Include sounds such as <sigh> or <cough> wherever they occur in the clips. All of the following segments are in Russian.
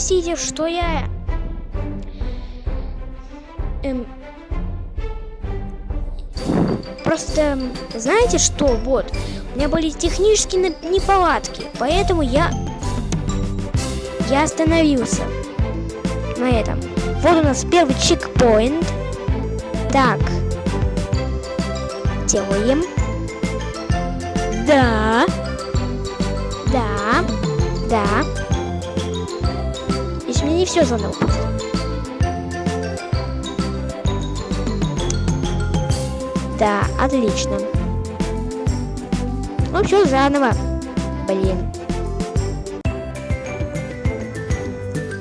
простите, что я... Эм... Просто, знаете что, вот, у меня были технические неполадки, поэтому я... Я остановился на этом. Вот у нас первый чекпоинт. Так. Делаем. Да. Да. Да. Не все заново. Да, отлично. Ну все заново. Блин.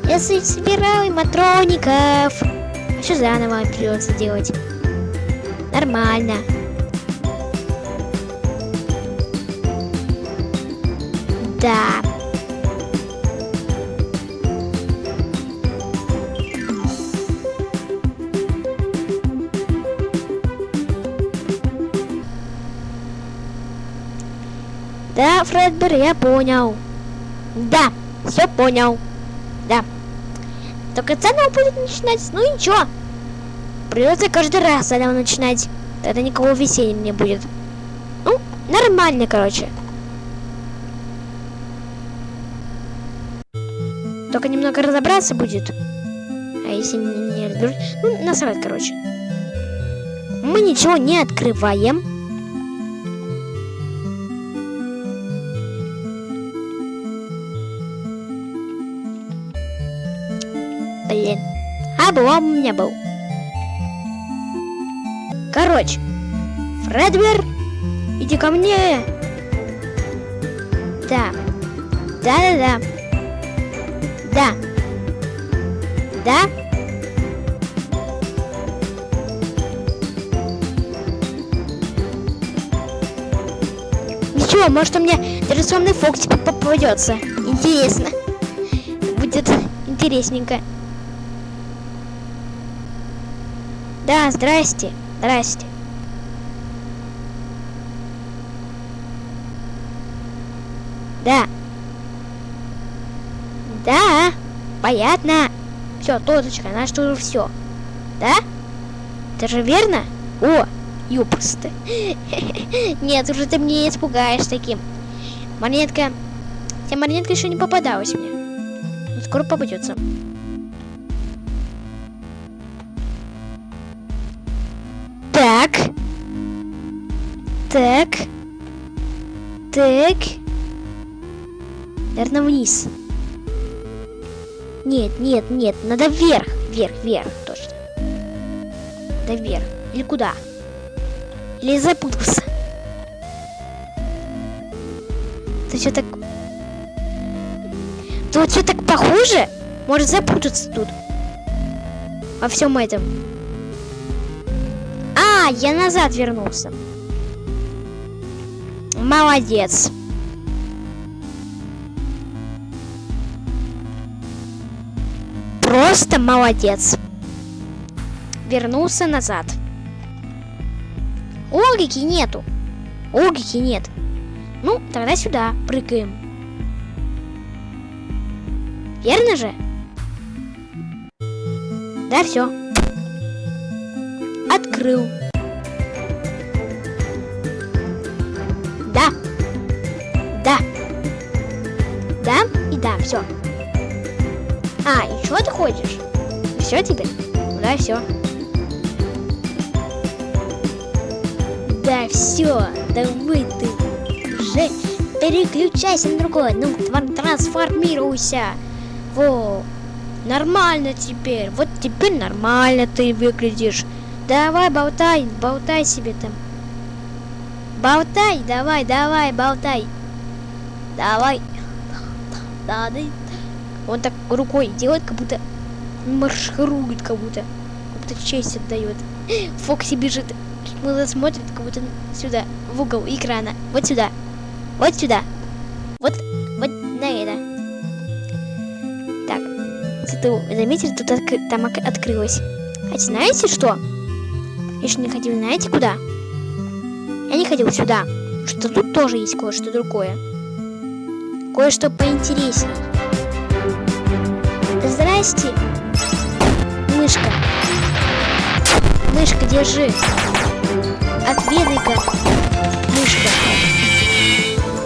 Я собираю матроников. Все заново придется делать. Нормально. Да. Фредбер, я понял. Да, все понял. Да. Только заново будет начинать. Ну ничего. Придется каждый раз заново начинать. Тогда никакого веселья не будет. Ну, нормально, короче. Только немного разобраться будет. А если не разберусь... Ну, насрать, короче. Мы ничего не открываем. Облом меня был. Короче. Фредбер, иди ко мне. Да. Да-да-да. Да. Да? Ничего, может у меня традиционный фокус попадется. Интересно. Будет интересненько. Здрасте. Здрасте. Да. Да, понятно. Все, точка, наш уже все. Да? Это же верно? О, ёпрсты. <laughs> Нет, уже ты мне не испугаешь таким. Монетка. Хотя монетка еще не попадалась мне. Но скоро попадется. Так. Наверное, вниз. Нет, нет, нет, надо вверх, вверх, вверх, точно. Да вверх. Или куда? Или запутался? Ты что так... Ты вот что так похоже? Может запутаться тут. Во всем этом. А, я назад вернулся. Молодец. Просто молодец. Вернулся назад. Логики нету. Логики нет. Ну, тогда сюда прыгаем. Верно же? Да, все. Открыл. Хочешь? Все теперь? Да, все. Да, все. Давай ты уже переключайся на другое. Ну, трансформируйся. Во. Нормально теперь. Вот теперь нормально ты выглядишь. Давай, болтай, болтай себе там. Болтай, давай, давай, болтай. Давай. Да, да. Он так рукой делает, как будто марширует, как будто, как будто честь отдает. <gasps> Фокси бежит. Мыло смотрит, как будто сюда, в угол экрана. Вот сюда. Вот сюда. Вот, вот на это. Так. Зато, заметили, тут от, там открылось. А знаете что? Я еще не ходил, знаете куда? Я не ходил сюда. Что тут тоже есть кое-что другое. Кое-что поинтереснее. Здрасте. Мышка. Мышка, держи. Отведай-ка. Мышка.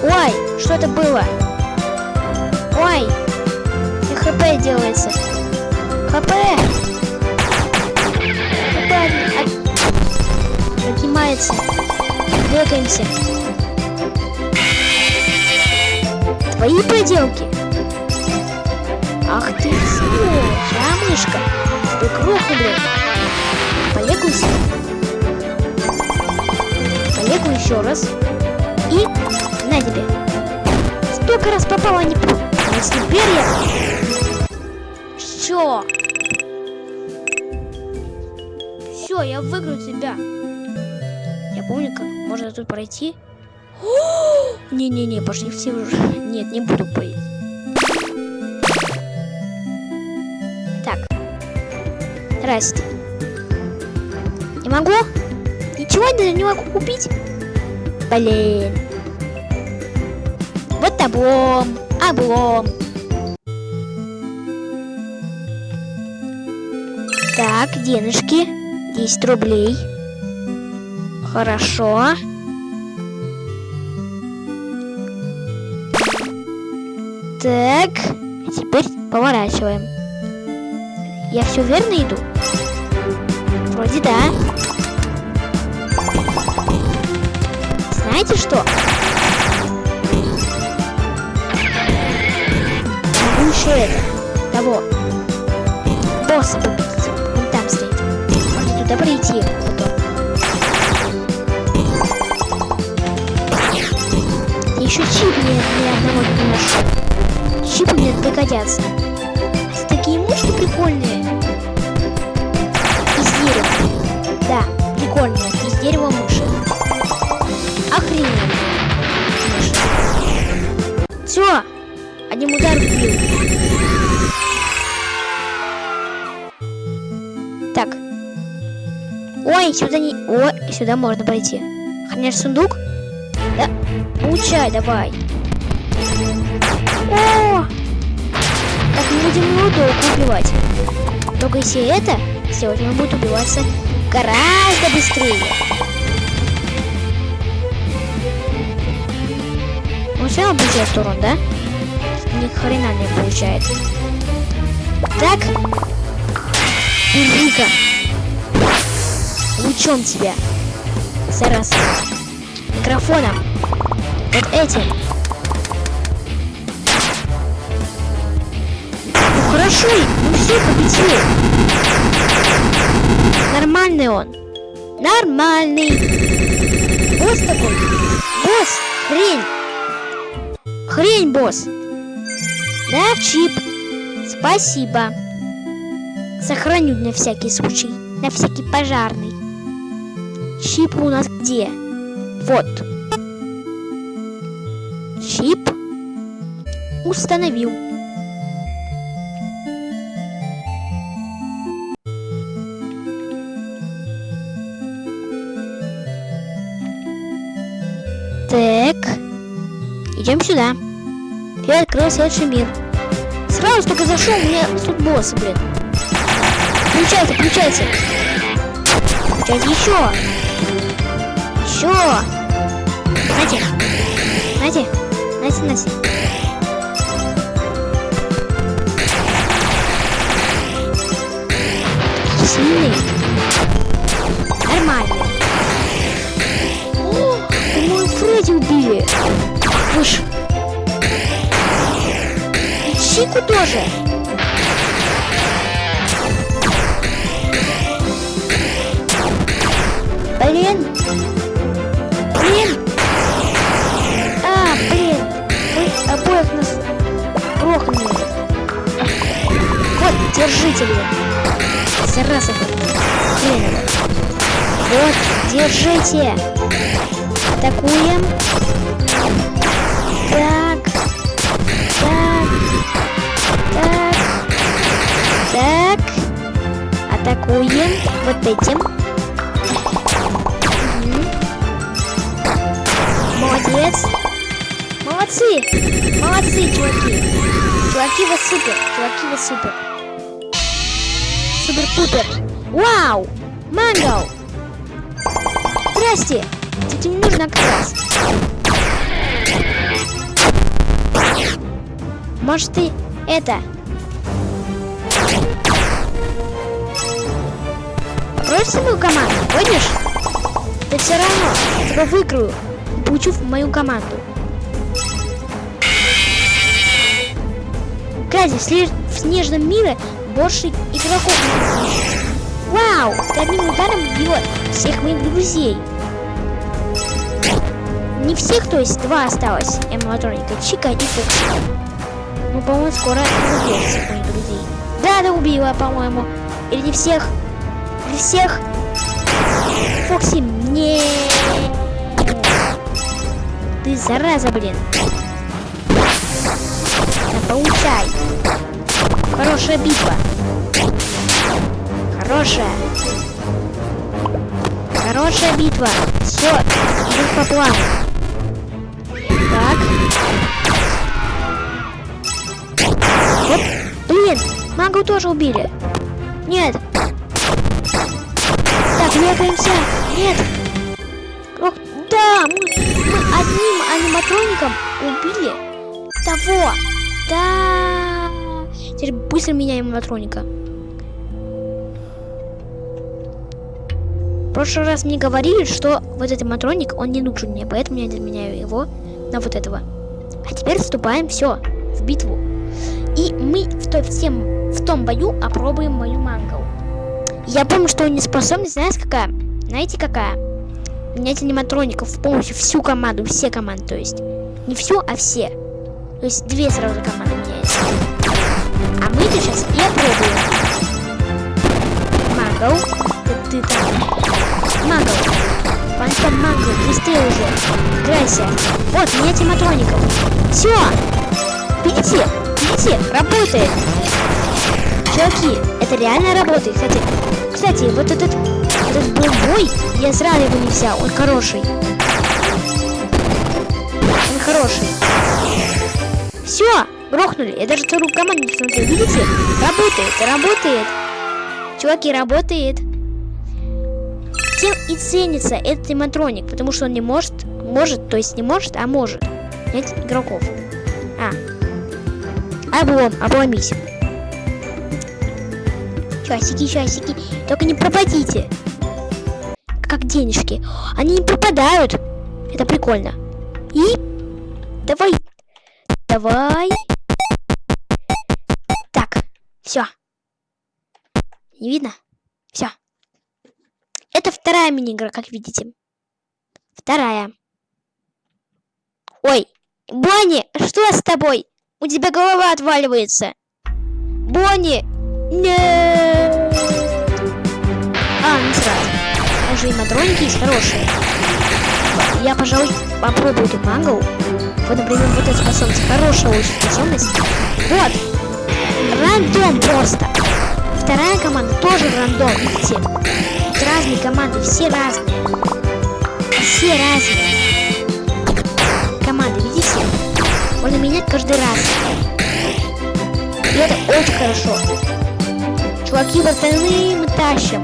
Ой, что это было? Ой, и хп делается. ХП. ХП от... поднимается. Двигаемся. Твои поделки. Ах ты, сволочь, а, мышка? Ты кроху, блин. Полегуйся. Полегу еще раз. И на тебе. Столько раз попала, не... А теперь я... Все. Все, я выиграю тебя. Я помню, как можно тут пройти. <gasps> Не-не-не, пошли все уже. Нет, не буду поить. Здрасте. Не могу? Ничего даже не могу купить? Блин. Вот облом. Облом. Так, денежки. 10 рублей. Хорошо. Так, а теперь поворачиваем. Я все верно иду? Вроде да. Знаете что? Могу это. Того. Босса победить. Он там стоит. Можно туда прийти потом. Еще чип ни, ни одного не нашел. Чипы мне пригодятся. Такие мышки прикольные. Ой, сюда не... Ой, сюда можно пройти. Хранишь сундук? Да. Получай, давай. О! Так мы будем его долго убивать. Только если это сделать, он будет убиваться гораздо быстрее. Он все равно будет урон, да? Ни хрена не получает. Так. Держи-ка. Лучом тебя. Зараза. Микрофоном. Вот этим. Ну хорошо, ну все, победили. Нормальный он. Нормальный. Босс такой. Босс, хрень. Хрень, босс. Да, чип. Спасибо. Сохраню на всякий случай. На всякий пожарный. Чип у нас где? Вот. Чип установил. Так. Идем сюда. Я открыл следующий мир. Сразу только зашел, у меня тут босс, блин. Включайте, включайте. Включайте еще. Нате. Нате. Нате, Нате. Сильный. Нормально. О, по-моему, Фредди убили. Уж. Чику тоже. Блин. Блин. Держите, блин. Зараза. Вот, держите. Атакуем. Так. Так. Так. Так. Атакуем вот этим. Молодец. Молодцы. Молодцы, чуваки. Чуваки, вы супер. Чуваки, вы супер. Супер-пупер. Вау! Манго! Здрасте! Тебе не нужно как. Может ты это... Бросься мою команду, будешь? Да все равно, тебя выиграю. Получу в мою команду. Кстати, в снежном мире больше игроков Вау! Ты одним ударом убила всех моих друзей. Не всех, то есть два осталось. Эмматроника, Чика и Фокси. Ну, по-моему, скоро убьет всех моих друзей. Да, да, убила, по-моему. Или не всех. Или всех. Фокси, не. Ты зараза, блин. Да, получай. Хорошая битва. Хорошая. Хорошая битва. Все, идет по плану. Так. Вот, блин, магу тоже убили. Нет. Так, лепаемся. Нет. Ох, да, мы, мы одним аниматроником убили того. Да. Теперь быстро меняем аниматроника. В прошлый раз мне говорили, что вот этот матроник, он не нужен мне, поэтому я заменяю его на вот этого. А теперь вступаем, все, в битву. И мы в, той, в, тем, в том бою опробуем мою мангал. Я помню, что он не способен, знаете какая? Знаете какая? Менять аниматроников полностью всю команду, все команды, то есть. Не всю, а все. То есть две сразу команды меняются. А мы это сейчас и опробуем. Мангал, ты, ты там. Мангал. Фантом Мангал, быстрее уже. Играйся. Вот, менять аниматроников. Все. Видите? Видите? Работает. Чуваки, это реально работает. Кстати, кстати, вот этот, этот был бой, я сразу его не взял. Он хороший. Он хороший. Все, грохнули. Я даже вторую команду не смотрел. Видите? Работает, работает. Чуваки, работает. Тем и ценится этот аниматроник, потому что он не может, может, то есть не может, а может. Нет игроков. А. Облом, обломись. Часики, часики. Только не пропадите. Как денежки. Они не пропадают. Это прикольно. И давай. Давай. Так, все. Не видно? Все. Это вторая мини-игра, как видите. Вторая. Ой, Бонни, что с тобой? У тебя голова отваливается. Бонни! Нет! А, не сразу. Уже и матроники есть хорошие. Я, пожалуй, попробую эту мангу. Вот, например, вот эта способность. Хорошая очень способность. Вот. Рандом просто. Вторая команда тоже рандом? Тут разные команды, все разные. Все разные. Команды, видите? Можно менять каждый раз. И это очень хорошо. Чуваки, братаны, мы тащим.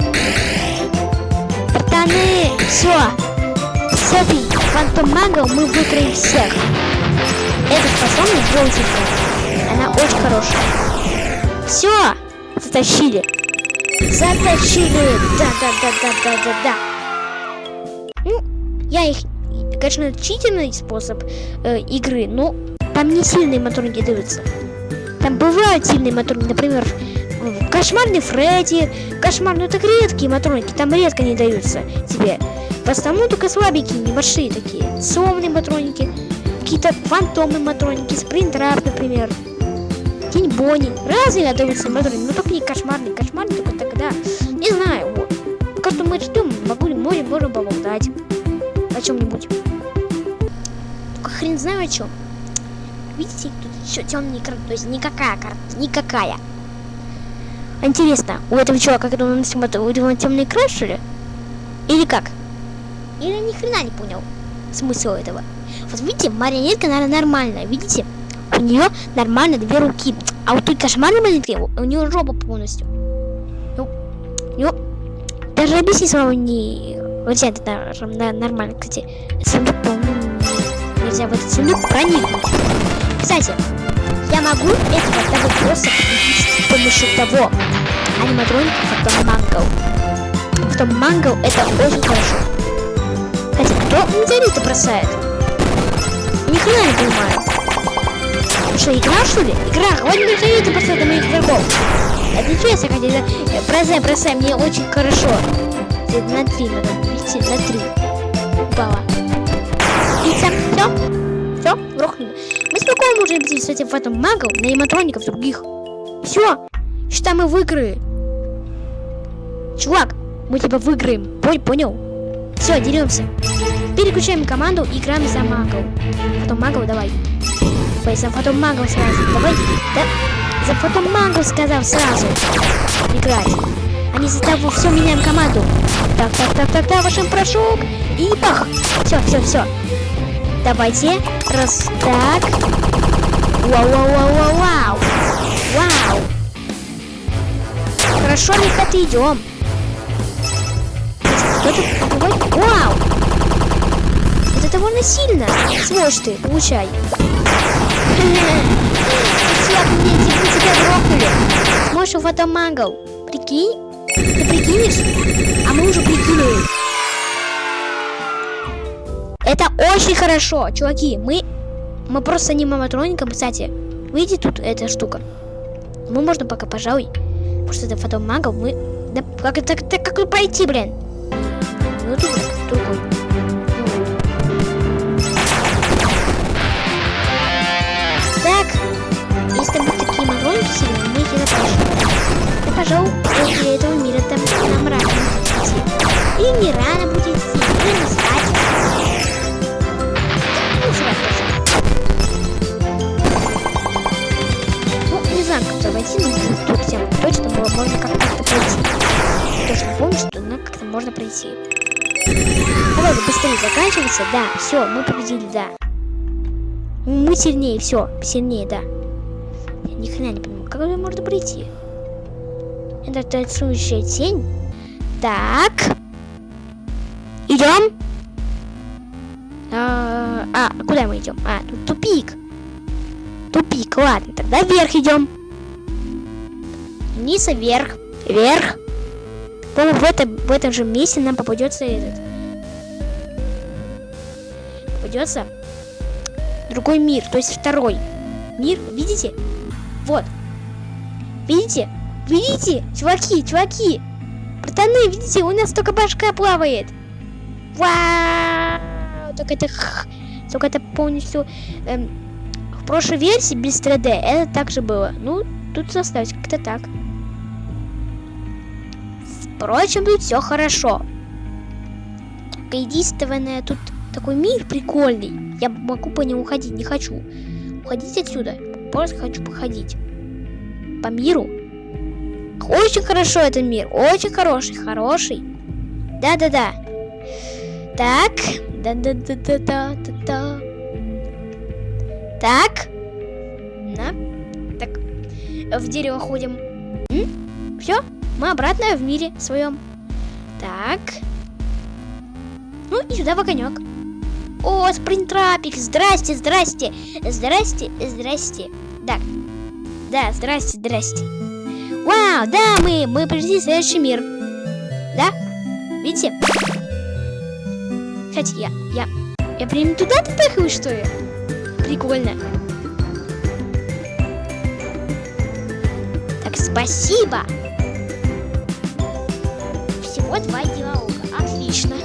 Братаны, все. С этой фантом магом мы выиграем всех. Эта способность желтенькая. Она очень хорошая. Все, затащили. Затащили. Да, да, да, да, да, да, да. Ну, я их, конечно, читерный способ э, игры, но там не сильные моторники даются. Там бывают сильные моторники, например, Кошмарный Фредди, кошмарные ну так редкие матроники, там редко не даются тебе. Основном только слабенькие, небольшие такие. Сонные матроники, какие-то фантомные матроники, спринтрап, например. Тень Бонни. Разные даются матроники, но только не кошмарные. Кошмарные только тогда. Не знаю, вот. Пока что мы ждем, могу ли море можем поболтать. О чем-нибудь. Только хрен знаю о чем. Видите, тут еще темный экран, то есть никакая карта, никакая. Интересно, у этого чувака, когда он это, у него темный экран, что ли? Или как? Или ни хрена не понял смысл этого. Вот видите, марионетка, наверное, нормальная, видите? У нее нормально две руки. А вот той кошмарной марионетки, у нее жопа полностью. Ну, Ну, даже объясни самому не... Нельзя это на, нормально, кстати. Сундук, по-моему, нельзя в этот сундук проникнуть. Кстати, я могу этого того просто с помощью того аниматроника потом мангл. Потом мангл это очень хорошо. Кстати, кто метеориты бросает? Ни хрена не понимаю. Что, игра что ли? Игра, хватит метеориты бросать на моих игроков. Это нечестно, хотя бросай, бросай, мне очень хорошо. На три надо, видите, на три. Упала. Пицца, все, все, рухнули. Мы спокойно можем идти с этим в этом магом на аниматроников других. Все, считай, мы выиграли. Чувак, мы тебя выиграем. Понял? Все, деремся. Переключаем команду и играем за магов. Потом магов давай. Ой, за потом магов сразу. Давай. Да. За потом магов сказал сразу. Играть. Они за того все меняем команду. Так, так, так, так, так, вашим прошок. И бах. Все, все, все. Давайте. Раз, так. Вау, вау, вау, вау, вау. Вау. Хорошо, ребята, идем. Кто-то покупает... Вау! Это довольно сильно. Сволочь ты, получай. Чувак, мне типа тебя грохнули. Можешь в этом мангал. Прикинь? Ты прикинешь? А мы уже прикинули. Это очень хорошо, чуваки. Мы мы просто не маматроником, кстати. Видите тут эта штука? Мы можно пока, пожалуй. Потому что это фотомагов мы... Да как это как, как пройти, блин? Ну тут И, пожалуй, после этого мира там нам рано идти. Или не рано будет идти, или не спать. Ну, Ну, не знаю, как войти, но тут всем точно было, можно как-то пройти. Точно помню, что ну, как-то можно пройти. Давай быстрее заканчивается. Да, все, мы победили, да. Мы сильнее, все, сильнее, да. Я ни хрена не понимаю, как можно пройти? Это танцующая тень. Так. Идем. А, а, куда мы идем? А, тут тупик. Тупик, ладно, тогда вверх идем. Вниз вверх. Вверх. По-моему, в, этом, в этом же месте нам попадется этот. Попадется другой мир, то есть второй мир. Видите? Вот. Видите? Видите? Чуваки, чуваки. Братаны, видите, у нас только башка плавает. Вау! Только это... Только это полностью... Эм, в прошлой версии без 3D это также было. Ну, тут составить как-то так. Впрочем, тут все хорошо. Единственное, тут такой мир прикольный. Я могу по нему ходить, не хочу. Уходить отсюда. Просто хочу походить. По миру. Очень хорошо этот мир. Очень хороший. Хороший. Да-да-да. Так. Да-да-да-да-да-да. Так. На. Так. В дерево ходим. Все. Мы обратно в мире своем. Так. Ну и сюда в огонек. О, спринтрапик, здрасте, здрасте, здрасте, здрасте. Так, да, здрасте, здрасте. Вау, да, мы, мы пришли в следующий мир. Да? Видите? Кстати, я, я, я прям туда-то тахаю, что ли? Прикольно. Так, спасибо. Вот два диалога. Отлично.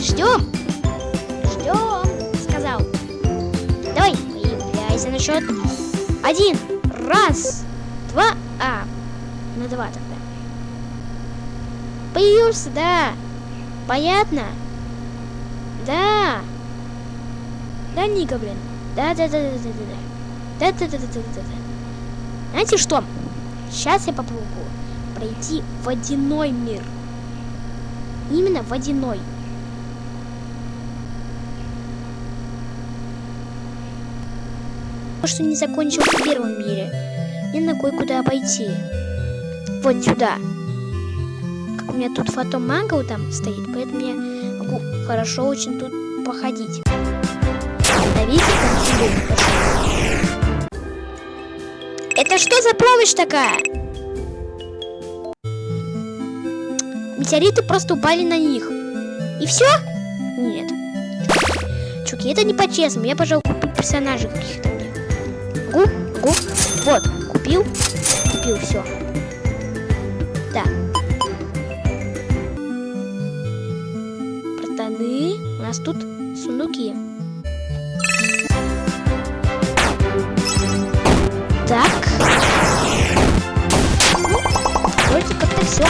Ждем. Ждем, сказал. Давай, появляйся на счет. Один. Раз. Два. А, на два тогда. Появился, да. Понятно? Да. Да, Ника, блин. Да, да, да, да, да, да. Да, да, да, да, да, да. Знаете что? Сейчас я попробую пройти водяной мир. Именно водяной. что не закончил в первом мире. Мне на кое-куда пойти. Вот сюда. у меня тут фотом манго там стоит, поэтому я могу хорошо очень тут походить. Да видите, там Это что за помощь такая? Метеориты просто упали на них. И все? Нет. Чуки, это не по-честному. Я, пожалуй, куплю персонажей каких-то мне. Гу, гу. Вот, купил. Купил, все. Да. Протаны. У нас тут сундуки. Так. Ну, вроде как-то все.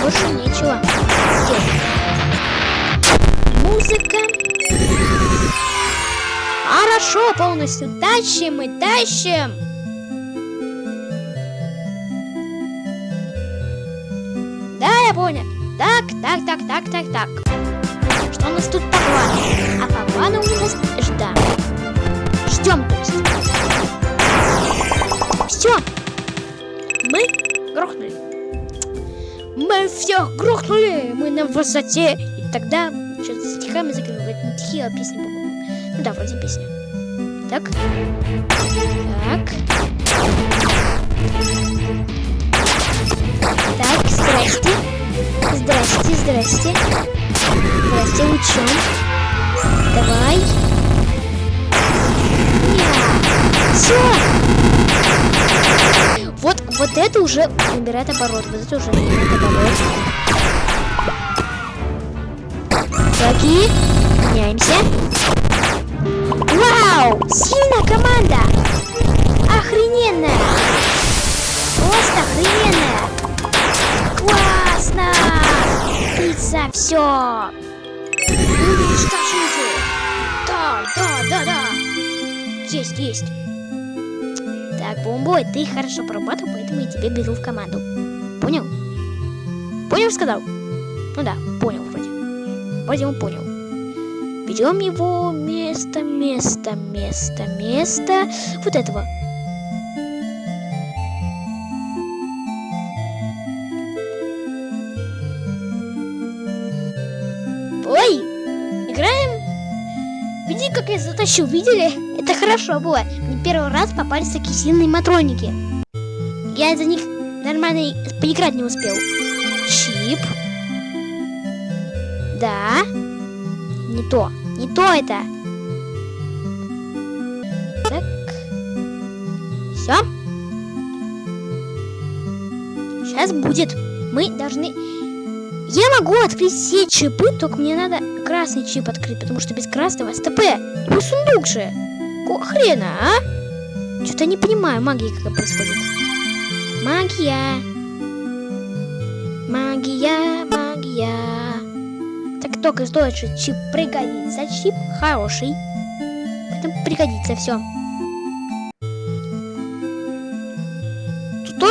Больше нечего сделать. Музыка. Хорошо, полностью тащим и тащим. Так, так, так, так, так. Что у нас тут по плану? А по плану у нас ждем. Ждем, то есть. Все. Мы грохнули. Мы всех грохнули. Мы на высоте. И тогда что-то стихами закрывают. Не стихи, а песни. Ну да, вроде песня. Так. Так. Так, здрасте. Здрасте, здрасте. Здрасте, учем. Давай. Все. Вот, вот это уже набирает оборот. Вот это уже набирает оборот. Шаги. Меняемся. Вау! Сильная команда! Охрененная! Просто охрененная! Классно! Пицца, все! Уничтожите! Да, да, да, да! Есть, есть! Так, Бомбой, ты хорошо поработал, поэтому я тебя беру в команду. Понял? Понял, сказал? Ну да, понял вроде. Вроде он понял. Берем его место, место, место, место. Вот этого. Затащил? Видели? Это хорошо было. Мне первый раз попались такие сильные матроники. Я за них нормально поиграть не успел. Чип. Да. Не то. Не то это. Так. Все. Сейчас будет. Мы должны... Я могу открыть все чипы, только мне надо красный чип открыть, потому что без красного СТП. Ну, сундук же. Какого хрена, а? Что-то не понимаю, магия какая происходит. Магия. Магия, магия. Так только стоит, что чип пригодится. Чип хороший. Поэтому пригодится все.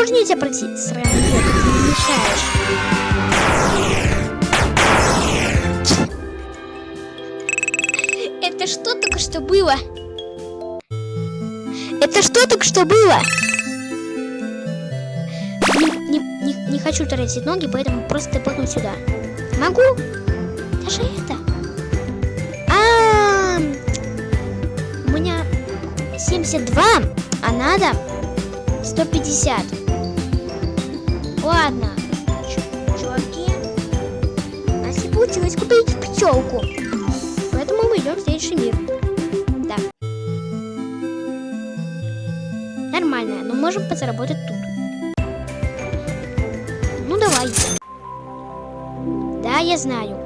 Нельзя пройти. Сраный ты не мешаешь. Это что только что было? Это что только что было? Не, не, не, не хочу тратить ноги, поэтому просто топну сюда. Могу? Даже это. А, -а, -а. у меня 72, а надо 150. Ладно, чуваки. Нас не получилось купить пчелку. Поэтому мы идем в следующий мир. Да. Нормально, но можем подзаработать тут. Ну давай. Да, я знаю.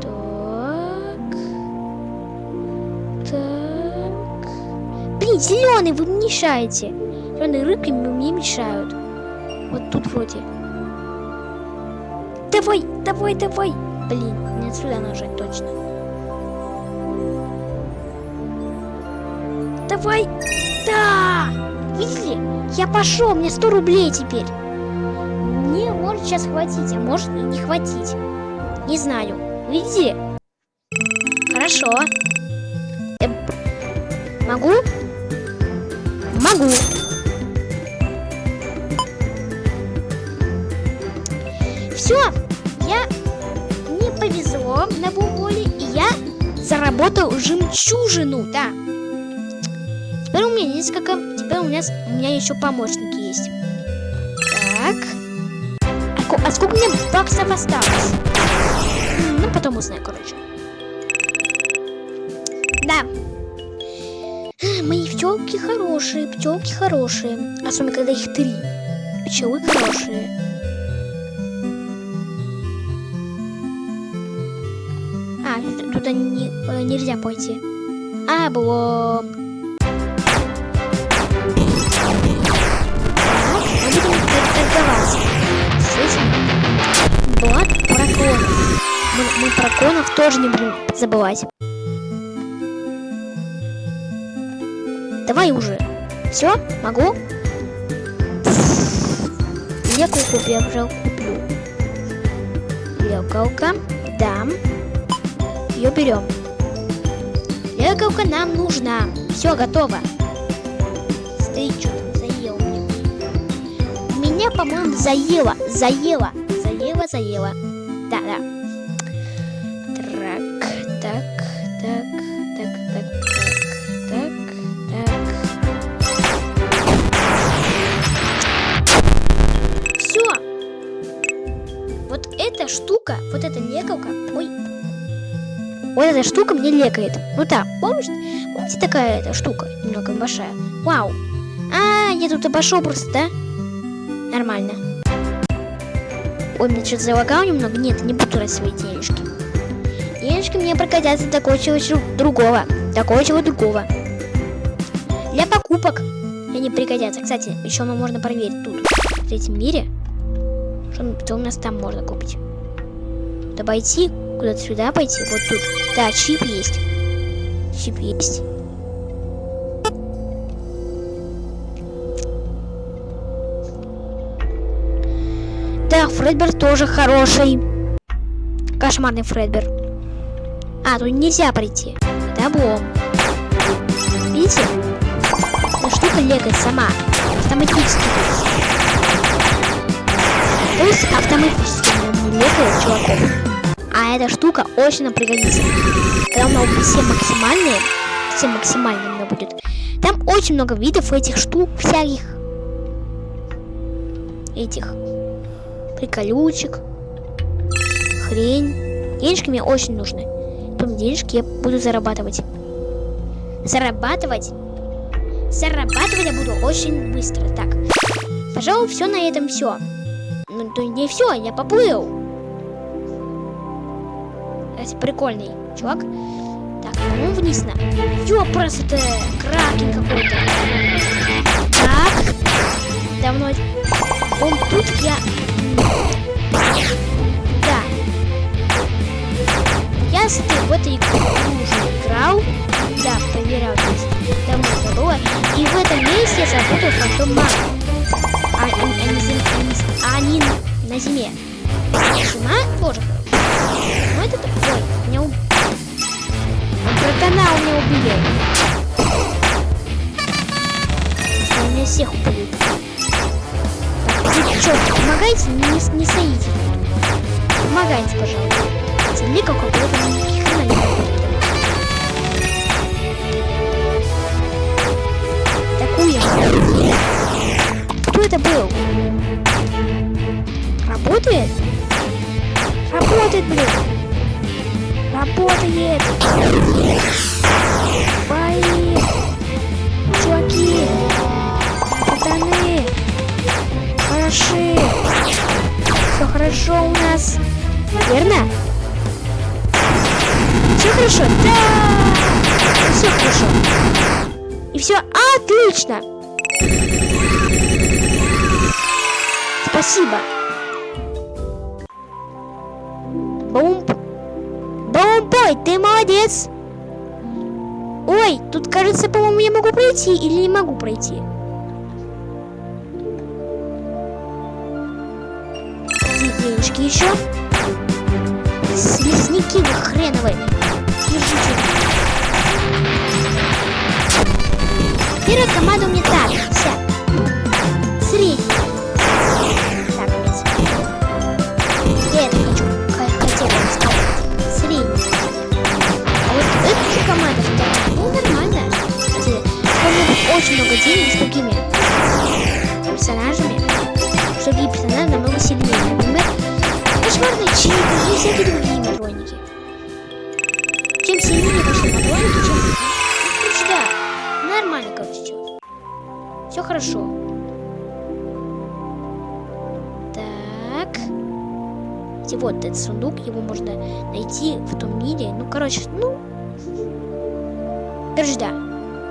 Так. Так. Блин, зеленый, вы мешаете. Зеленые рыбки мне мешают. Тут вроде. Давай, давай, давай. Блин, не отсюда нажать точно. Давай. Да! Видели? Я пошел, мне 100 рублей теперь. Мне может сейчас хватить, а может и не хватить. Не знаю. Видите? Хорошо. Э, могу? Могу. Жемчужину, да. Теперь у меня несколько, теперь у нас у меня еще помощники есть. Так. А сколько мне баксов осталось? Ну, потом узнаю, короче. Да. Мои пчелки хорошие, пчелки хорошие. Особенно, когда их три. Пчелы хорошие. Э, нельзя пойти. Облом. Блад драконов. Мы, мы драконов тоже не будем забывать. Давай уже. Все? Могу? Я уже куплю. Лекалка. Да. Ее берем. Лекалка нам нужна. Все, готово. Стоит что-то, заел мне. Меня, по-моему, заело. Заело. Заело, заело. Вот эта штука мне лекает. Ну да, помнишь? Помните такая эта штука, немного большая? Вау. А, я тут обошел просто, да? Нормально. Ой, мне что-то залагал немного. Нет, не буду тратить свои денежки. Денежки мне прокатятся для кое-чего другого. Для кое-чего другого. Для покупок они пригодятся. Кстати, еще можно проверить тут, в третьем мире, что, что у нас там можно купить. Куда пойти? Куда-то сюда пойти? Вот тут. Да, чип есть. Чип есть. Да, Фредбер тоже хороший. Кошмарный Фредбер. А, тут нельзя пройти. Это облом. Видите? Эта штука легает сама. Автоматически. То есть автоматически легает чуваков. А эта штука очень нам пригодится. Когда у меня будет все максимальные, все максимальные у меня будет. Там очень много видов этих штук всяких. Этих приколючек, хрень. Денежки мне очень нужны. Потом денежки я буду зарабатывать. Зарабатывать? Зарабатывать я буду очень быстро. Так, пожалуй, все на этом все. Ну, то не все, я поплыл. Это прикольный чувак. Так, по-моему, вниз на. Ёпрос, это кракен какой-то. Так, давно... Он тут я да. Я с этой в этой игру играл. Да, проверял здесь. Давно это было. И в этом месте я заработал фантом мага. А, а, не, а они на зиме. Зима хорошая. Ну такой. Меня уб... Братана у меня убили. Если меня всех убили. Вы что, помогайте, не, не стоите. Помогайте, пожалуйста. Смотри, как отлично. Спасибо. Бумп. Бумбой, ты молодец. Ой, тут кажется, по-моему, я могу пройти или не могу пройти. денежки еще. Слизняки вы хреновые. Держите. Первая команда у меня так. вся, средняя, Так, Я это хочу. Хотел сказать. А вот эта команда, ну, нормально. Вспомнил очень много денег с другими персонажами. Другие персонажи намного сильнее. Например, кошмарные чипы и всякие другие матроники. Чем сильнее, конечно, матроники, чем да, нормально, короче. Все хорошо. Так. И вот этот сундук, его можно найти в том мире. Ну, короче, ну... Короче, да.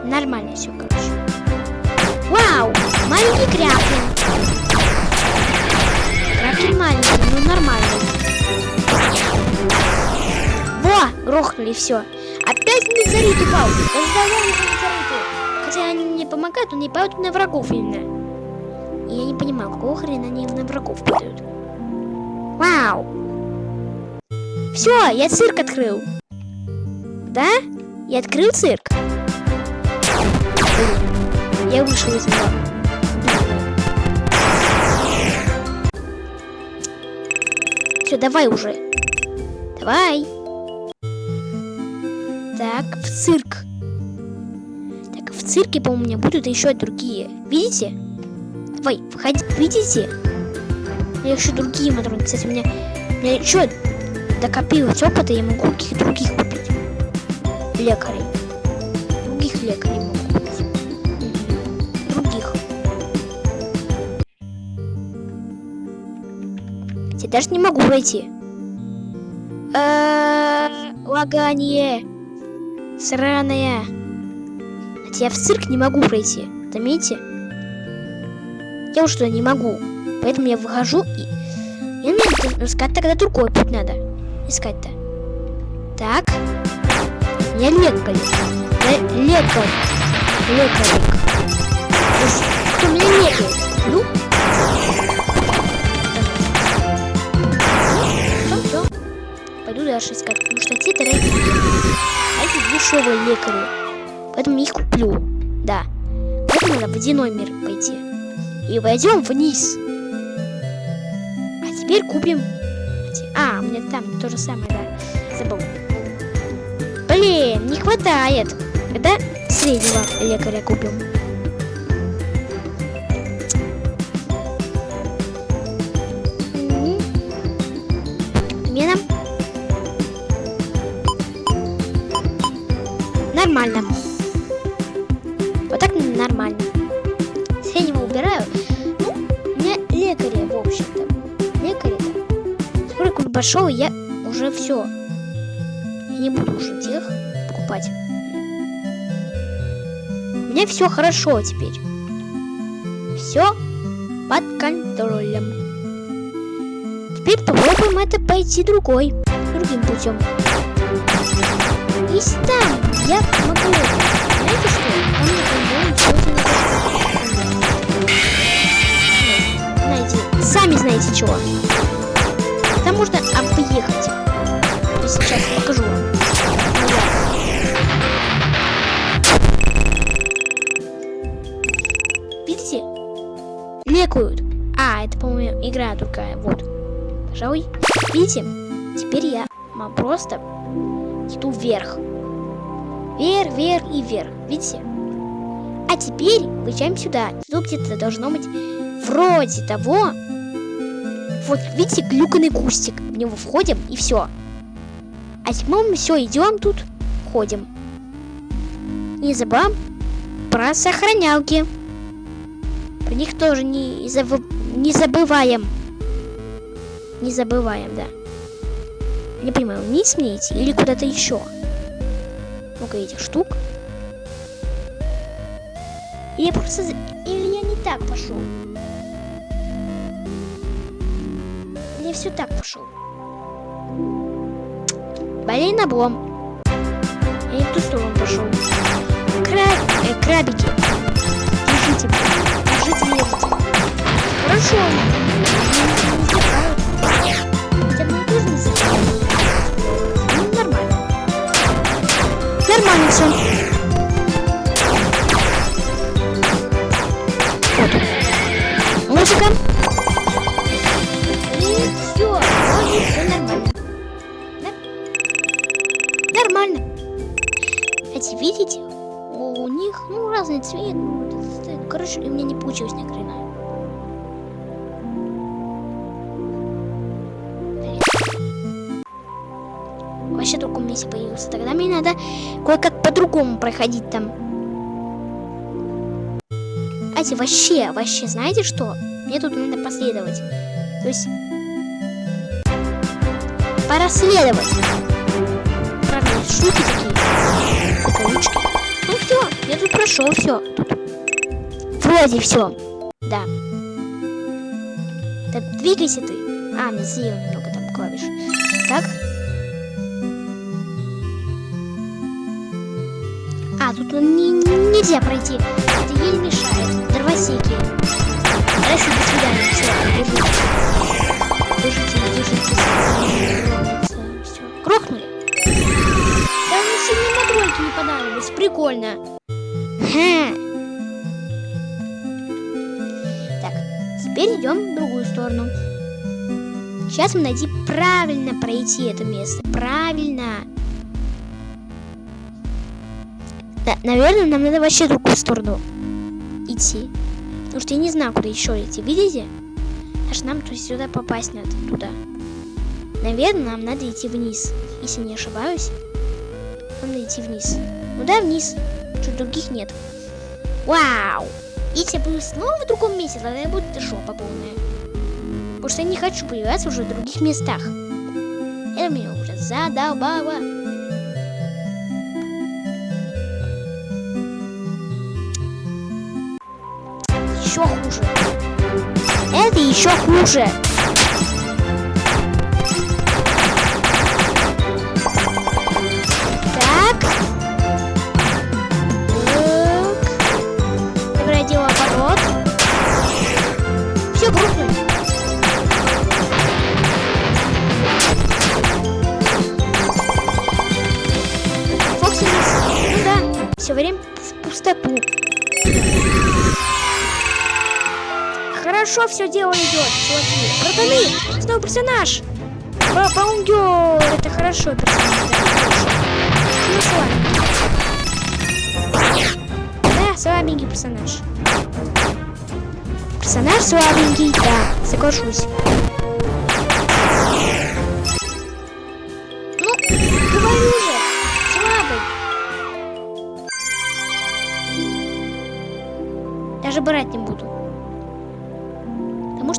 Нормально все, короче. Вау! Маленький кряплин. Кряплин маленький, ну нормально. Во! Грохнули, все. Опять метеорит упал. Раздавали метеориты. Хотя они мне помогают, но не падают на врагов именно. И я не понимаю, какого хрена они на врагов падают. Вау! Все, я цирк открыл. Да? Я открыл цирк. Я вышел из него. Все, давай уже. Давай. Так, в цирк. Цирке, по-моему, у меня будут еще другие. Видите? Давай, входи. Видите? Я еще другие матроны. Кстати, у меня, у меня еще докопилось опыта, я могу каких других купить. Лекарей. Других лекарей могу купить. Других. Я даже не могу пройти. Лагание. Сраная. Хотя я в цирк не могу пройти. Заметьте? Я уже туда не могу. Поэтому я выхожу и... Мне искать тогда другой путь надо. Искать-то. Так. Я лекарь. Я лекарь. Лекарик. Кто меня лекает? Ну? Пойду дальше искать. Потому что те дорогие. А эти дешевые лекари. Поэтому я их куплю. Да. Поэтому надо водяной мир пойти. И пойдем вниз. А теперь купим... А, у меня там то же самое, да. Забыл. Блин, не хватает. Когда среднего лекаря купим. Большого я уже все. Я не буду уже тех покупать. У меня все хорошо теперь. Все под контролем. Теперь попробуем это пойти другой, другим путем. Если там я могу, знаете что? Там не Знаете, сами знаете чего. Объехать. Я сейчас покажу вам. Видите? Лекают. А, это, по-моему, игра другая. Вот. Пожалуй. Видите? Теперь я просто иду вверх. Вверх, вверх и вверх. Видите? А теперь выезжаем сюда. Тут где-то должно быть вроде того. Вот, видите, глюканный кустик. В него входим и все. А теперь мы все, идем тут, ходим. Не забываем про сохранялки. Про них тоже не, забы... не забываем. Не забываем, да. Не понимаю, вниз мне идти или куда-то еще? Много этих штук. Или я просто... Или я не так пошел? Я все так пошел? Блин, облом. Я не в ту сторону пошел. Краб... Э, крабики. Держите. Держите меня. Хорошо. Не не. Ну, нормально. Нормально все. Проходить там. Кстати, вообще, вообще, знаете что? Мне тут надо последовать. То есть... Пораследовать. Правда, штуки такие. Ну все, я тут прошел, все. Тут вроде все. Да. Так, двигайся ты. А, мне съел немного там клавиш. Так. А, тут не, нельзя пройти. Это ей мешает. Дровосеки. Хорошо, до свидания. Все, держите. Держите, держите. Все. Крохнули? Да мне сильно модрольки не понравились. Прикольно. Хм. Так, теперь идем в другую сторону. Сейчас мы найти правильно пройти это место. Правильно. Да, наверное, нам надо вообще другую сторону идти. Потому что я не знаю, куда еще идти. Видите? Аж нам то сюда попасть надо, туда. Наверное, нам надо идти вниз. Если не ошибаюсь. Надо идти вниз. Ну да, вниз. Что других нет. Вау! Если я буду снова в другом месте, тогда буду жопа полная. Потому что я не хочу появляться уже в других местах. Это меня уже задолбало. Еще хуже. Это еще хуже. Все дело идет, чуваки. Братаны, снова персонаж. Баунгер, это хорошо персонаж. Ну, Да, слабенький персонаж. Персонаж слабенький, да, соглашусь. Ну, говорю же, слабый. Даже брать не буду.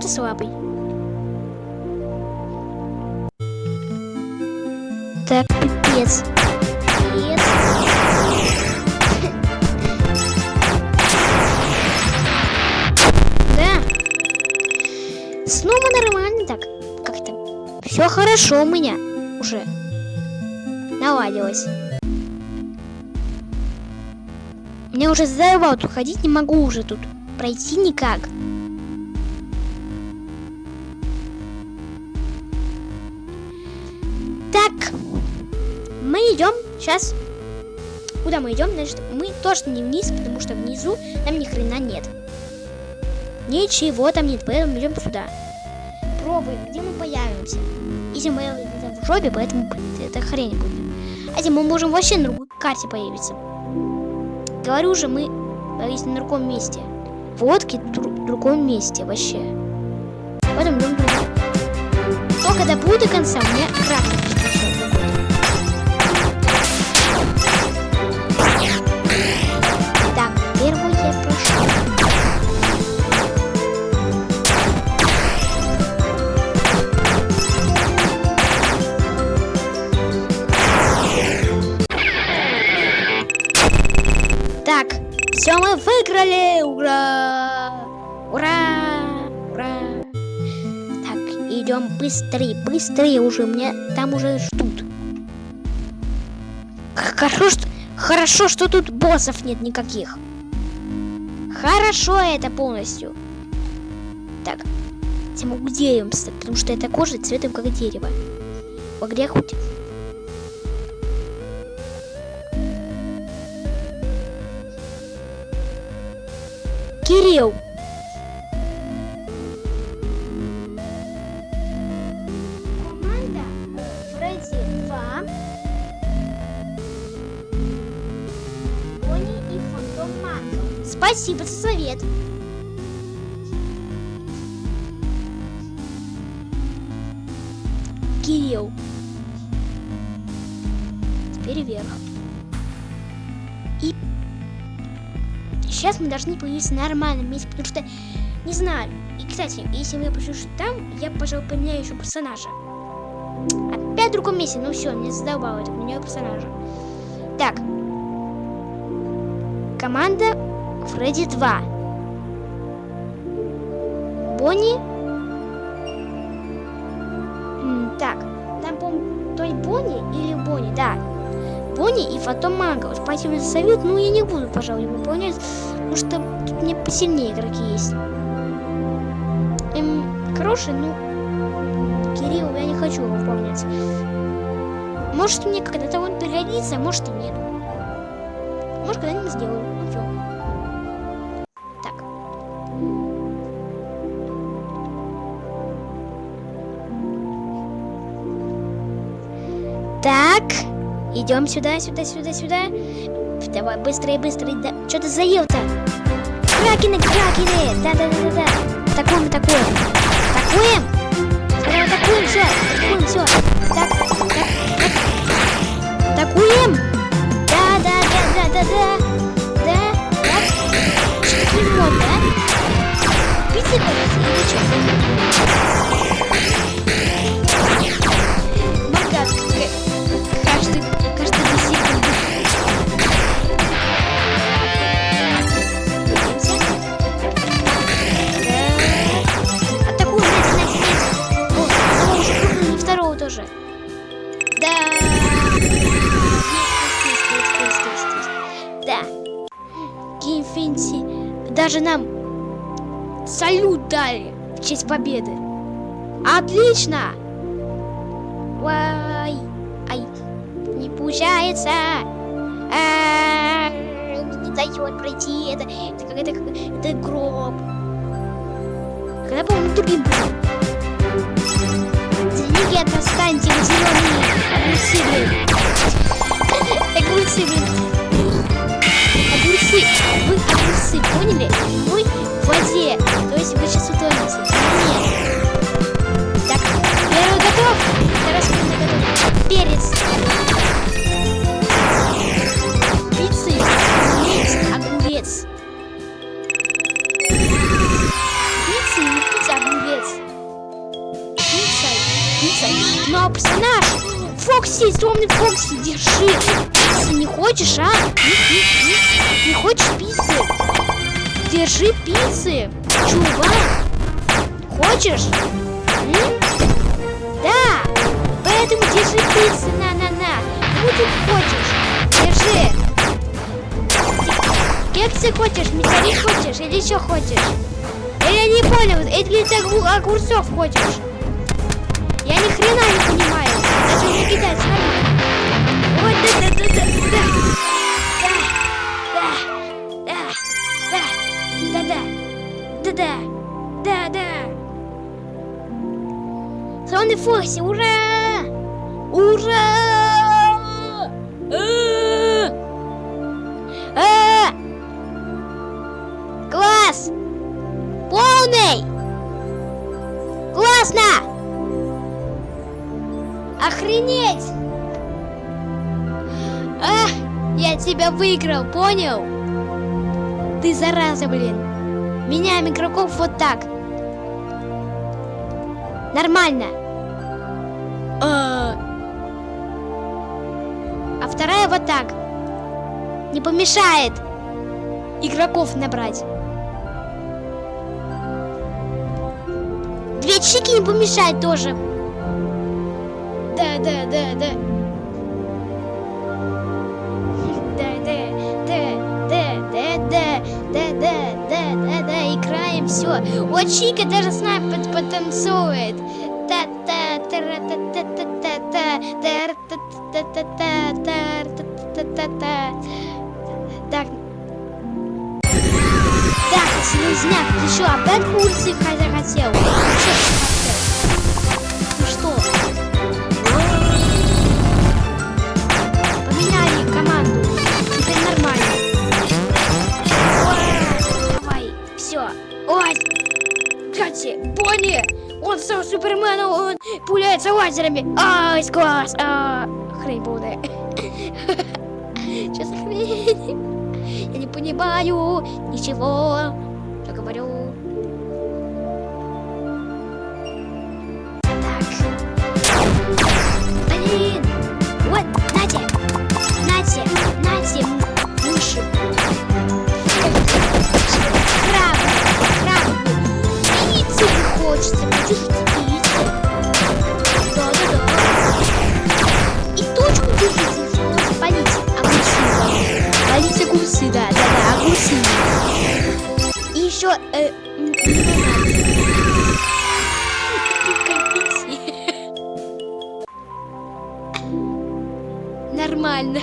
Что слабый. Так, пипец. Пипец. Да. Снова нормально так. Как-то все хорошо у меня уже наладилось. Мне уже задолбал тут ходить, не могу уже тут пройти никак. Сейчас. Куда мы идем? Значит, мы точно не вниз, потому что внизу там ни хрена нет. Ничего там нет, поэтому идем сюда. Пробуем, где мы появимся. Если мы где-то в жопе, поэтому, это хрень будет. А если мы можем вообще на другой карте появиться. Говорю же, мы появились на другом месте. В лодке в другом месте вообще. Поэтому идем туда. Только до до конца, у меня быстрее, быстрее уже, меня там уже ждут. Хорошо, что, хорошо, что тут боссов нет никаких. Хорошо это полностью. Так, могу деревом стать, потому что эта кожа цветом как дерево. В огне хоть. Кирилл! Спасибо за совет. Кирилл. теперь вверх. И сейчас мы должны появиться на нормальном месте, потому что, не знаю. И, кстати, если я пишу там, я, пожалуй, поменяю еще персонажа. Опять в другом месте, ну все, мне задолбало это, меняю персонажа. Так. Команда Фредди 2. Бонни. Так, там, по-моему, то ли Бонни или Бонни, да. Бонни и Фотон Манго. Спасибо за совет, но я не буду, пожалуй, выполнять, потому что тут мне посильнее игроки есть. Эм, хороший, ну, Кирилл, я не хочу его выполнять. Может, мне когда-то он пригодится, а может и нет. Может, когда-нибудь сделаю. Идем сюда, сюда, сюда, сюда. Давай, быстрее, быстрее. Да. Что ты заел-то? Кракены, кракены! Да-да-да-да-да. Атакуем, атакуем. Атакуем! Атакуем, все. Атакуем, все. Отлично! Кексы хочешь, металлит хочешь или что хочешь? Или я не понял, или ты огу- огурцов хочешь? Я ни хрена не понимаю. Зачем мне кидать? Смотри. Ой, да, да, да, да, да, да, да, да, да, да, да, да, да. Славный Фокси, ура! Ура! Полный! Классно! Охренеть! А, я тебя выиграл, понял? Ты зараза, блин. Меняем игроков вот так. Нормально. А, а вторая вот так. Не помешает игроков набрать. Две чики не помешает тоже. Да, да, да, да. Да, да, да, да, да, да, да, да, да, да, да, все. Вот Чика даже с нами потанцует. та та та та та та та та та та та та та та та та Так. Так, Селезняк, ты что, опять курсы хотя хотел? Ну что? Поменяли команду. Теперь нормально. Давай, все. Ой, Кстати, Бонни, он стал Суперменом, он пуляется лазерами. Ай, класс. А, хрень полная. <laughs> Я не понимаю ничего, говорю. Еще э. <laughs> Нормально.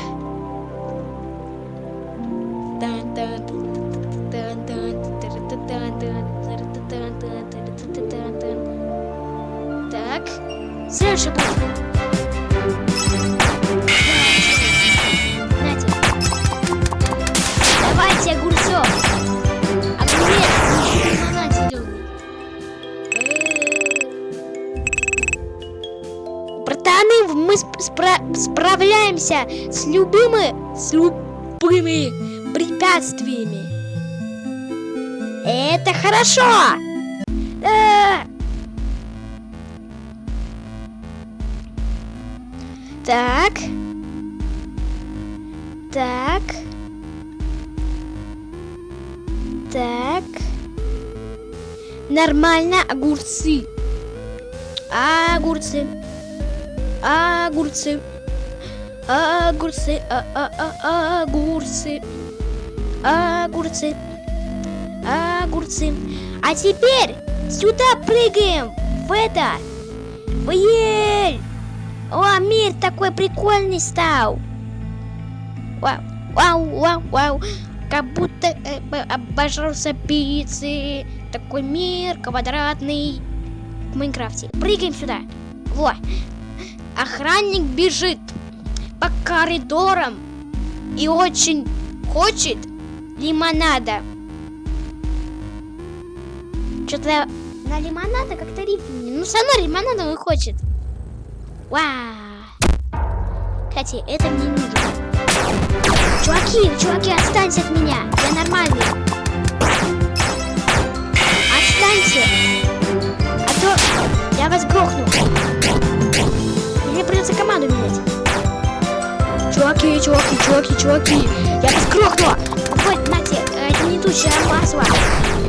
Справляемся с любыми, с любыми препятствиями. Это хорошо. Да. Так. Так. Так. Нормально огурцы. Огурцы. Огурцы. Огурцы. А -а -а Огурцы. Огурцы. Огурцы. А теперь сюда прыгаем. В это. В ель. О, мир такой прикольный стал. Вау, вау, вау, вау. Как будто э, обожрался пиццы. Такой мир квадратный в Майнкрафте. Прыгаем сюда. Во. Охранник бежит по коридорам и очень хочет лимонада. Что-то на лимонада как-то рифму. Ну, сама лимонада он хочет. Вау. Кстати, это мне не нужно. Чуваки, чуваки, отстаньте от меня. Я нормальный. Отстаньте. А то я вас грохну. Мне придется команду менять. Чуваки, чуваки, чуваки, чуваки. Я вас грохну. Вот, нате, э, гнетущее масло.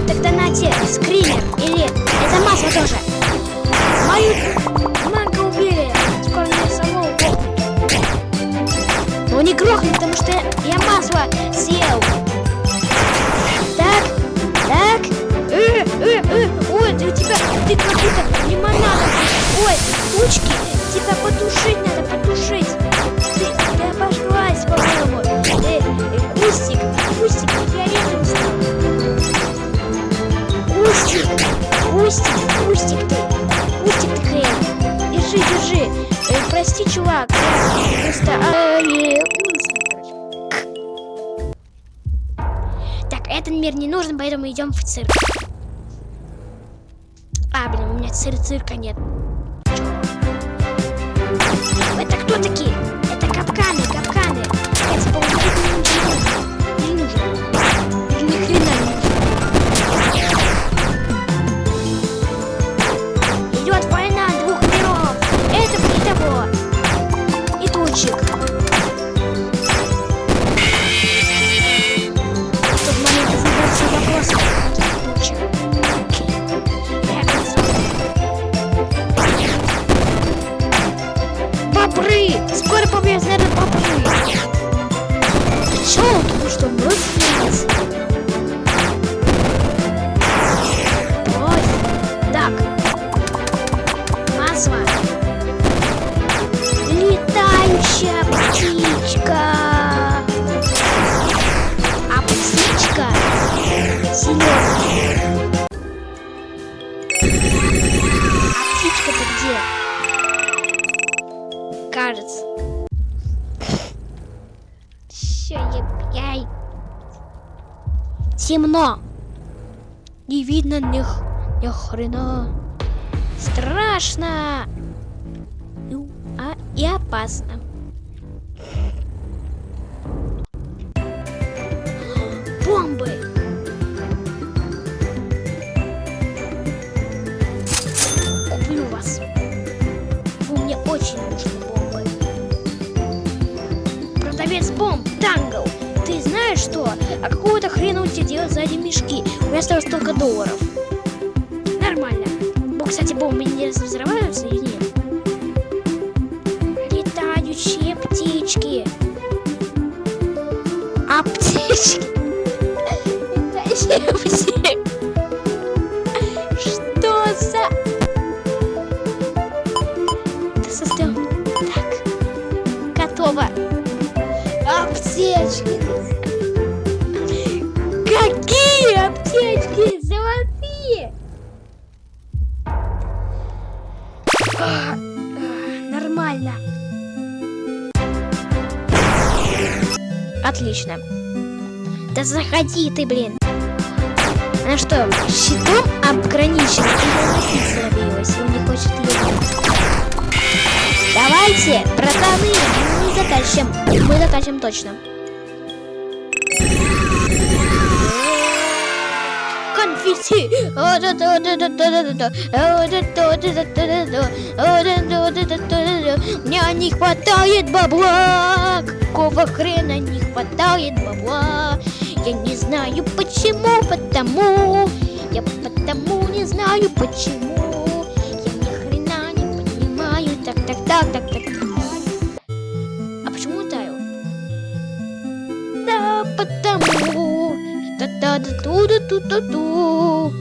Тогда нате, скример. Или это масло тоже. Мою манго убили. Скоро меня самого. Но не грохнет, потому что я масло съел. Так, так. Э, э, э. Ой, ты у тебя, ты как будто лимонадом. Ой, тучки, тебя потушить надо, потушить. Кустик, кустик ты. Кустик ты хрен. Держи, держи. Э, прости, чувак. Просто... а, э. Так, этот мир не нужен, поэтому идем в цирк. А, блин, у меня цир цирка нет. Это кто такие? Темно. Не видно ни, ни хрена. Страшно. И, у- а, и опасно. Что? А какого-то хрена у тебя делать сзади мешки? У меня осталось только долларов. Нормально. Бо, кстати, бомбы не взрываются или нет? Летающие птички. А птички? Летающие птички. Что за... Ты создал... Так. Готово. Аптечки. Заходи ты, блин. Она что, щитом обграничена или и он не хочет летать? Давайте, братаны, мы заканчиваем. Мы заканчиваем точно. Конфетти! Мне не хватает бабла! Какого хрена не хватает бабла? Я не знаю почему, потому. Я потому не знаю почему. Я ни хрена не понимаю. Так, так, так, так, так. А почему таю? Да, потому. Та та да ту да ту ту ту.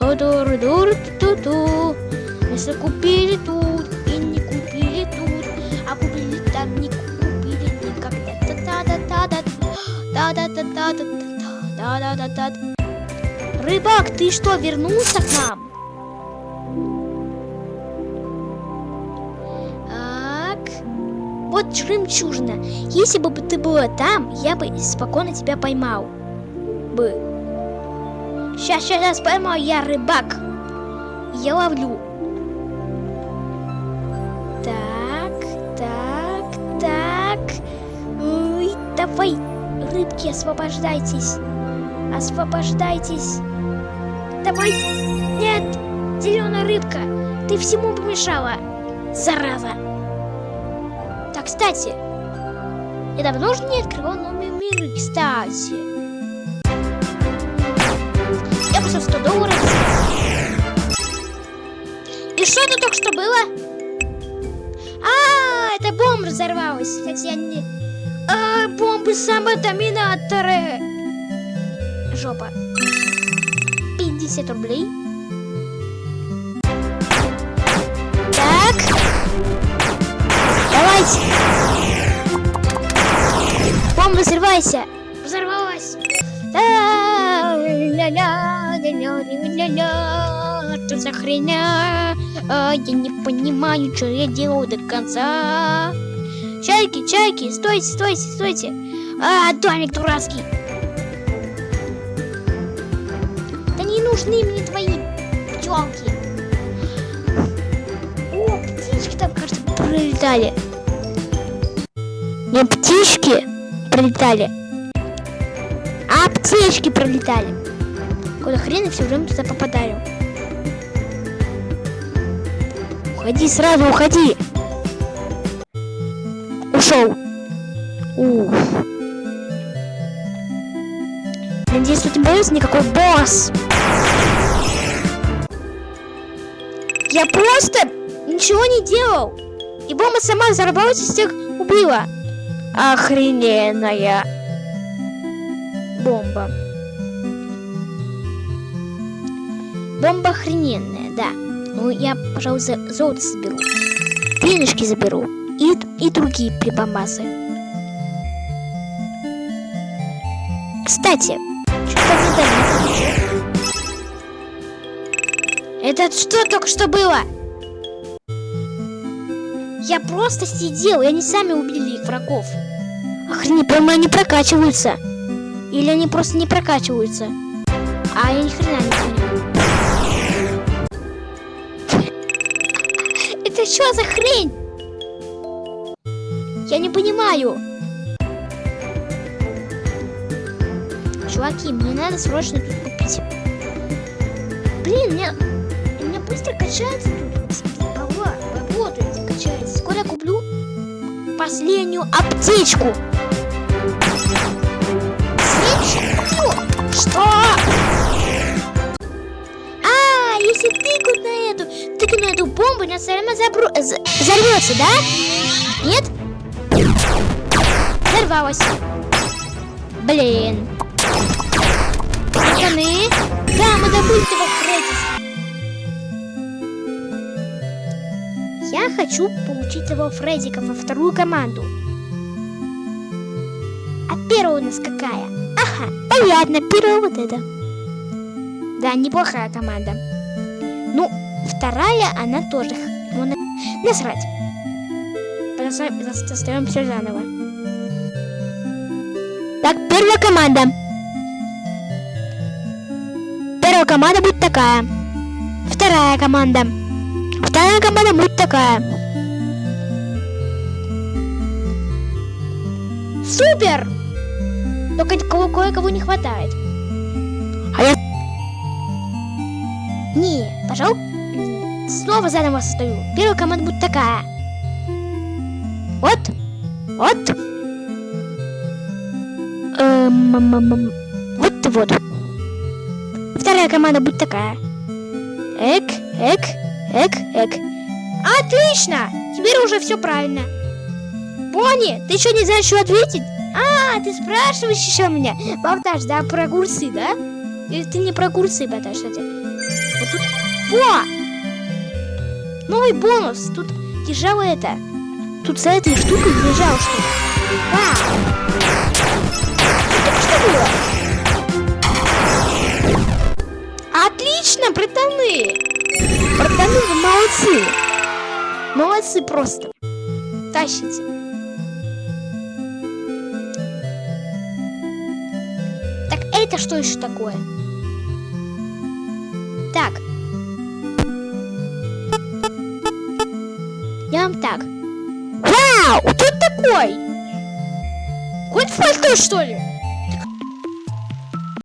А дур дур ту ту ту. Если купили тут и не купили тут. А купили там не купили никогда. Та та да та да. Та да та та та да да да да Рыбак, ты что, вернулся к нам? Так. Вот жемчужина. Если бы ты была там, я бы спокойно тебя поймал. Бы. Сейчас, сейчас поймаю, я рыбак. Я ловлю. Так, так, так. Давай, рыбки, освобождайтесь. Освобождайтесь. Давай. Нет, зеленая рыбка, ты всему помешала. Зараза. Так, кстати, я давно уже не открывал новые миры, кстати. Я пошел 100 долларов. И что это только что было? А, это бомба взорвалась. Кстати, я не... А, бомбы самодоминаторы. Жопа. 50 рублей. Так. Давайте. Бомба, взрывайся. Взорвалась. Что за хрена? А, я не понимаю, что я делаю до конца. Чайки, чайки, стойте, стойте, стойте. А, домик дурацкий. Нужны мне твои пчелки. О, птички там, кажется, пролетали. Не птички пролетали, а птички пролетали. Куда хрена все время туда попадаю. Уходи сразу, уходи. Ушел. Уф. Надеюсь, тут не появится никакой босс. Я просто ничего не делал. И бомба сама взорвалась и всех убила. Охрененная бомба. Бомба охрененная, да. Ну, я, пожалуй, за золото соберу. Денежки заберу. И, и другие прибамбасы. Кстати, что мне там Это что только что было? Я просто сидел, и они сами убили их врагов. Охренеть, прямо они прокачиваются. Или они просто не прокачиваются. А я ни хрена не понимаю. <laughs> Это что за хрень? Я не понимаю. Чуваки, мне надо срочно тут купить. Блин, мне, быстро качается тут. Работает, качается. Скоро куплю последнюю аптечку. Аптечку? Что? А, если тыкнуть на эту, тыкнуть на эту бомбу, она все равно забру... Э, взорвется, да? Нет? Взорвалась. Блин. Пацаны. Да, мы добыли того Фреддиса. Хочу получить его Фреддика во вторую команду. А первая у нас какая? Ага, понятно, первая вот эта. Да, неплохая команда. Ну, вторая, она тоже. Ну, на- насрать. Составим все заново. Так, первая команда. Первая команда будет такая. Вторая команда. Вторая команда будет такая. Супер! Только кого- кое-кого не хватает. А я... Не, пожал. М, Снова заново состою. Первая команда будет такая. Вот. Вот. Эм. Вот вот. Вторая команда будет такая. Эк, эк, эк, эк. Отлично! Теперь уже все правильно. Бонни, ты еще не знаешь, что ответить? А, ты спрашиваешь еще меня? Болтаж, да, про огурцы, да? Или ты не про огурцы болтаешь, кстати? Вот тут... Во! Новый бонус. Тут лежало это. Тут за этой штукой лежало что-то. Это что было? Отлично, братаны! Братаны, вы молодцы! Молодцы просто. Тащите. Так, это что еще такое? Так. Я вам так. Вау! Кто такой? Хоть фальто, что ли?